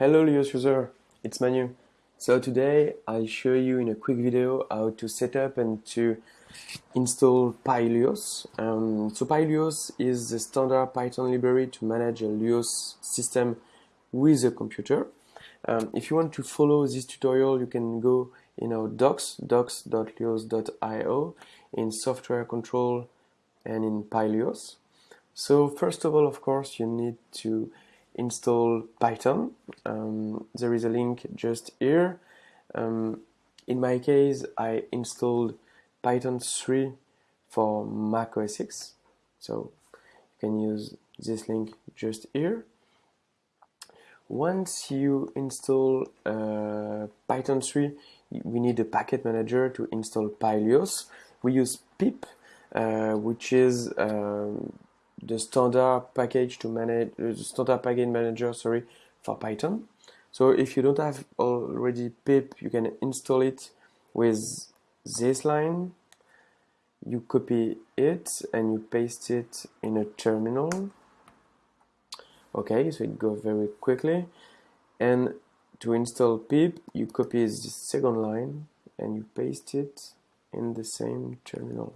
Hello Lios user, it's Manu. So today I'll show you in a quick video how to set up and to install PyLios. Um, so PyLios is the standard Python library to manage a Lios system with a computer. Um, if you want to follow this tutorial, you can go in our docs, docs.lios.io, in software control and in PyLios. So first of all, of course, you need to install Python. Um, there is a link just here. Um, in my case, I installed Python 3 for Mac OS X. So you can use this link just here. Once you install uh, Python 3, we need a package manager to install PyLios. We use pip, uh, which is um, the standard package to manage uh, the standard package manager sorry for Python. So if you don't have already pip, you can install it with this line. You copy it and you paste it in a terminal. Okay, so it goes very quickly. And to install pip, you copy the second line and you paste it in the same terminal.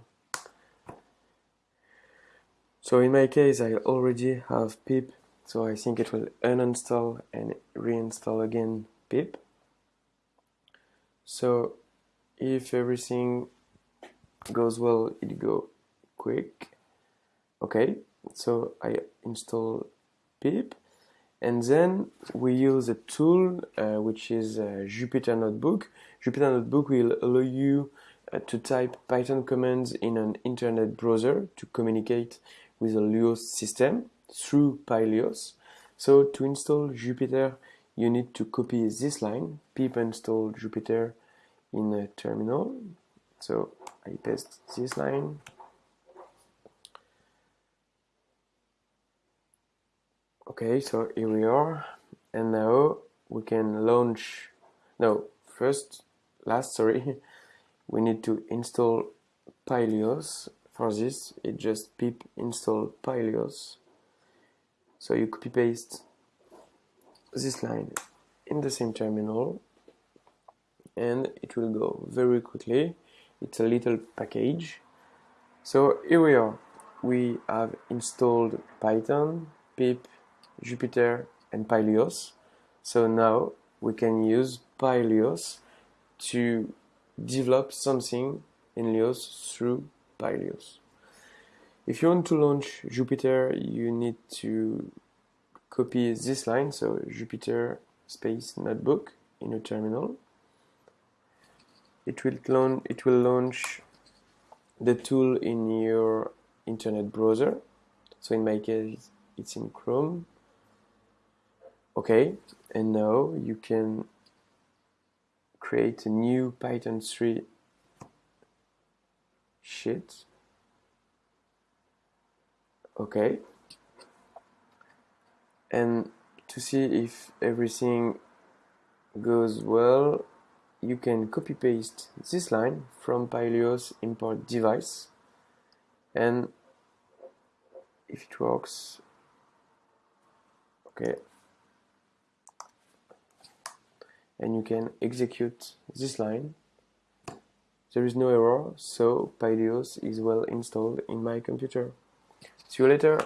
So in my case, I already have pip, so I think it will uninstall and reinstall again pip. So if everything goes well, it go quick. Okay, so I install pip and then we use a tool uh, which is uh, Jupyter Notebook. Jupyter Notebook will allow you uh, to type Python commands in an internet browser to communicate with a Lios system through PyLios. So to install Jupyter, you need to copy this line, pip install Jupyter in a terminal. So I paste this line. Okay, so here we are. And now we can launch, no, first, last, sorry, we need to install PyLios for this it just pip install pylios so you copy paste this line in the same terminal and it will go very quickly. It's a little package. So here we are. We have installed python pip jupyter and pylios so now we can use pylios to develop something in Lios through PyLios. If you want to launch Jupyter, you need to copy this line, so Jupyter space notebook in a terminal. It will, launch, it will launch the tool in your internet browser. So in my case, it's in Chrome. Okay, and now you can create a new Python 3 sheet okay. And to see if everything goes well you can copy paste this line from PyLios import device. And if it works okay. And you can execute this line there is no error, so PyLios is well installed in my computer. See you later!